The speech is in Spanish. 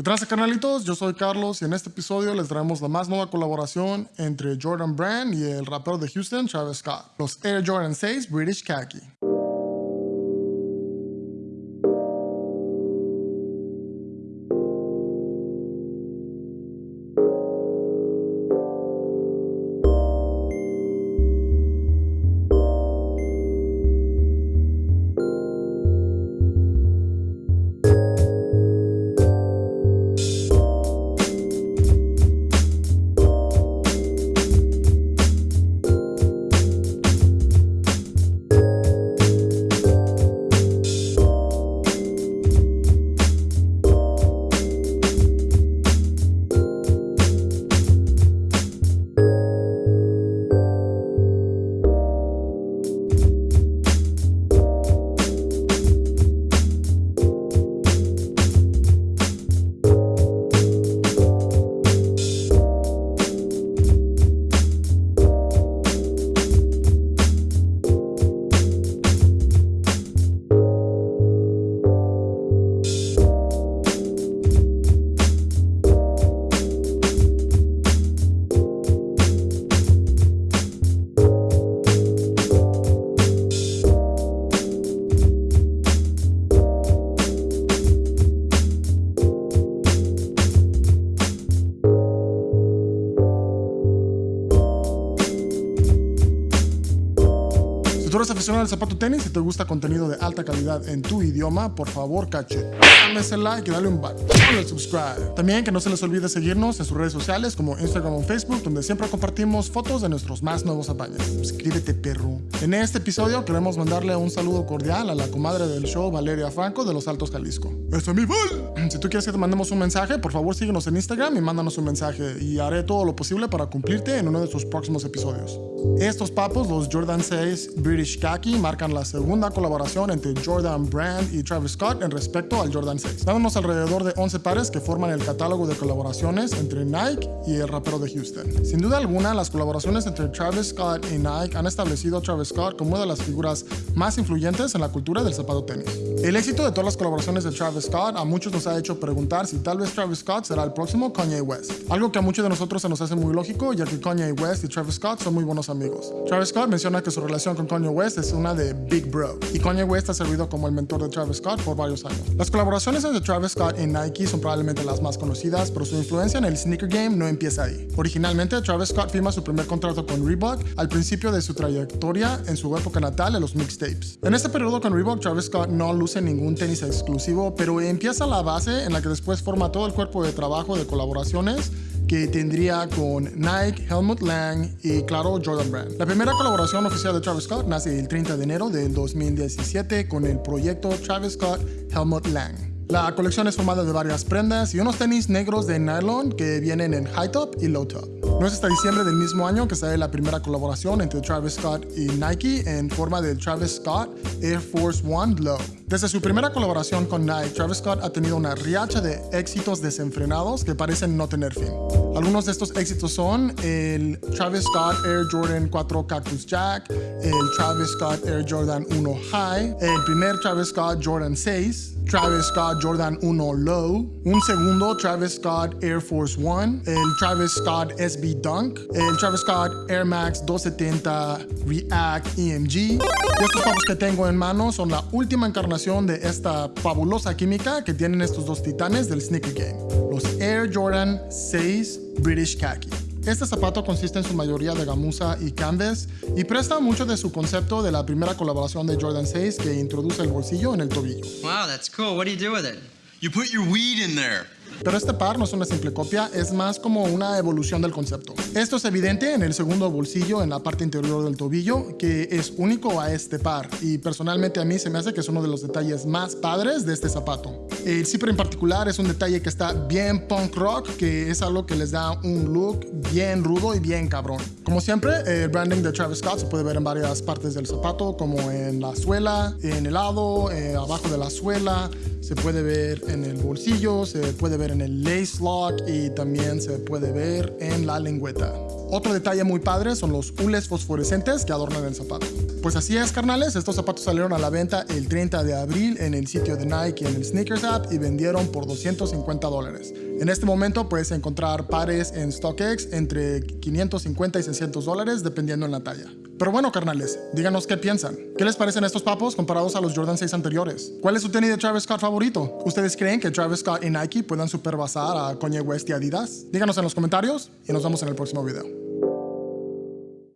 ¿Qué tal, canalitos? Yo soy Carlos y en este episodio les traemos la más nueva colaboración entre Jordan Brand y el rapero de Houston, Travis Scott, los Air Jordan 6 British Khaki. Eres aficionado al zapato tenis y te gusta contenido de alta calidad en tu idioma, por favor, cache. Dame ese like y dale un button. Dale subscribe. También que no se les olvide seguirnos en sus redes sociales como Instagram o Facebook, donde siempre compartimos fotos de nuestros más nuevos apaños. Suscríbete, perro. En este episodio queremos mandarle un saludo cordial a la comadre del show, Valeria Franco, de Los Altos, Jalisco. ¡Es mi Val! Si tú quieres que te mandemos un mensaje, por favor síguenos en Instagram y mándanos un mensaje y haré todo lo posible para cumplirte en uno de sus próximos episodios. Estos papos, los Jordan 6 British Khaki, marcan la segunda colaboración entre Jordan Brand y Travis Scott en respecto al Jordan 6, dándonos alrededor de 11 pares que forman el catálogo de colaboraciones entre Nike y el rapero de Houston. Sin duda alguna, las colaboraciones entre Travis Scott y Nike han establecido a Travis Scott como una de las figuras más influyentes en la cultura del zapato tenis. El éxito de todas las colaboraciones de Travis Scott a muchos nos ha hecho preguntar si tal vez Travis Scott será el próximo Kanye West, algo que a muchos de nosotros se nos hace muy lógico ya que Kanye West y Travis Scott son muy buenos amigos. Travis Scott menciona que su relación con Kanye West es una de Big Bro, y Kanye West ha servido como el mentor de Travis Scott por varios años. Las colaboraciones entre Travis Scott y Nike son probablemente las más conocidas, pero su influencia en el sneaker game no empieza ahí. Originalmente, Travis Scott firma su primer contrato con Reebok al principio de su trayectoria en su época natal en los mixtapes. En este periodo con Reebok, Travis Scott no luce ningún tenis exclusivo, pero empieza la base en la que después forma todo el cuerpo de trabajo de colaboraciones que tendría con Nike, Helmut Lang y claro Jordan Brand. La primera colaboración oficial de Travis Scott nace el 30 de enero del 2017 con el proyecto Travis Scott Helmut Lang. La colección es formada de varias prendas y unos tenis negros de nylon que vienen en high top y low top. No es hasta diciembre del mismo año que sale la primera colaboración entre Travis Scott y Nike en forma del Travis Scott Air Force One Low. Desde su primera colaboración con Nike, Travis Scott ha tenido una riacha de éxitos desenfrenados que parecen no tener fin. Algunos de estos éxitos son el Travis Scott Air Jordan 4 Cactus Jack, el Travis Scott Air Jordan 1 High, el primer Travis Scott Jordan 6, Travis Scott Jordan 1 Low, un segundo Travis Scott Air Force One, el Travis Scott SB Dunk, el Travis Scott Air Max 270 React EMG. Y estos papos que tengo en mano son la última encarnación de esta fabulosa química que tienen estos dos titanes del sneaker game, los Air Jordan 6 British Khaki. Este zapato consiste en su mayoría de gamuza y canvas y presta mucho de su concepto de la primera colaboración de Jordan 6 que introduce el bolsillo en el tobillo. Wow, that's cool. What do you do with it? You put your weed in there. Pero este par no es una simple copia, es más como una evolución del concepto. Esto es evidente en el segundo bolsillo en la parte interior del tobillo, que es único a este par, y personalmente a mí se me hace que es uno de los detalles más padres de este zapato. El zipper en particular es un detalle que está bien punk rock, que es algo que les da un look bien rudo y bien cabrón. Como siempre, el branding de Travis Scott se puede ver en varias partes del zapato, como en la suela, en el lado, eh, abajo de la suela, se puede ver en el bolsillo, se puede ver en el lace lock y también se puede ver en la lengüeta. Otro detalle muy padre son los hules fosforescentes que adornan el zapato. Pues así es, carnales. Estos zapatos salieron a la venta el 30 de abril en el sitio de Nike en el Sneakers App y vendieron por 250 dólares. En este momento puedes encontrar pares en StockX entre 550 y 600 dólares dependiendo en la talla. Pero bueno, carnales, díganos qué piensan. ¿Qué les parecen estos papos comparados a los Jordan 6 anteriores? ¿Cuál es su tenis de Travis Scott favorito? ¿Ustedes creen que Travis Scott y Nike puedan superbasar a Kanye West y Adidas? Díganos en los comentarios y nos vemos en el próximo video.